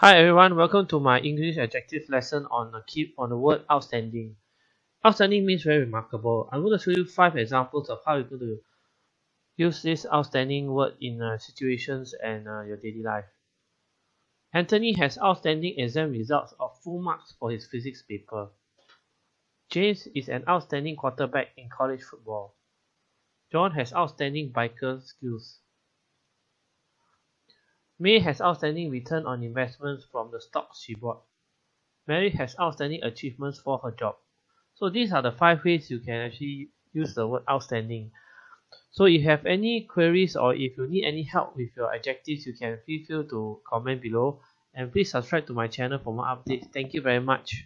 Hi everyone, welcome to my English adjective lesson on the keep on the word outstanding. Outstanding means very remarkable. I'm going to show you five examples of how you're going to use this outstanding word in uh, situations and uh, your daily life. Anthony has outstanding exam results of full marks for his physics paper. James is an outstanding quarterback in college football. John has outstanding biker skills. May has outstanding return on investments from the stocks she bought. Mary has outstanding achievements for her job. So these are the five ways you can actually use the word outstanding. So if you have any queries or if you need any help with your adjectives, you can feel free to comment below. And please subscribe to my channel for more updates. Thank you very much.